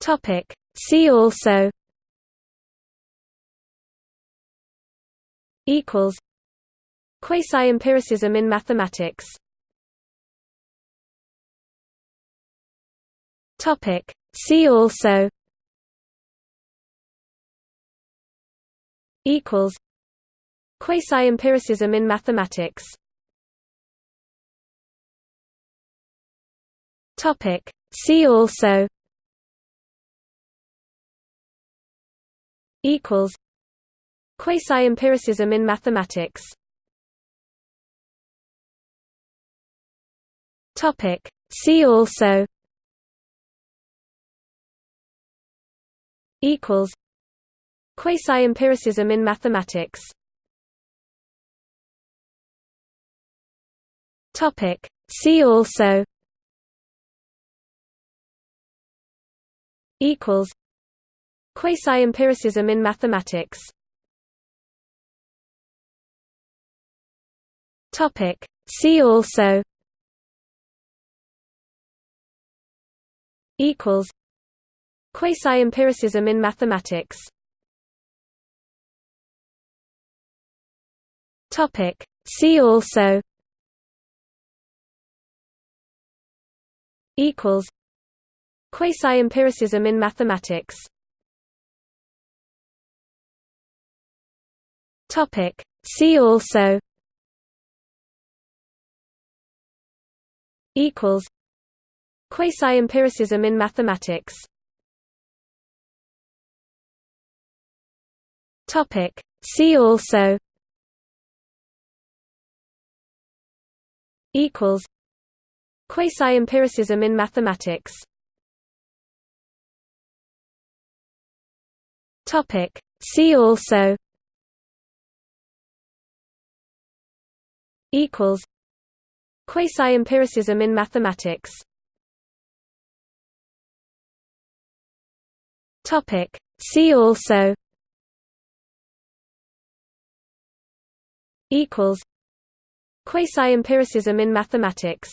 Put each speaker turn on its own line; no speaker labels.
Topic. See also equals Quasi-empiricism in mathematics Topic. See also equals Quasi-empiricism in mathematics Topic. See also equals Quasi-empiricism in mathematics Topic. See also equals Quasi-empiricism in mathematics Topic. See also equals Quasi-empiricism in mathematics Topic. See also equals Quasi-empiricism in mathematics Topic. See also equals Quasi-empiricism in mathematics Topic. See also equals Quasi-empiricism in mathematics Topic. See also equals Quasi-empiricism in mathematics Topic. See also equals Quasi-empiricism in mathematics Topic. See also equals Quasi-empiricism in mathematics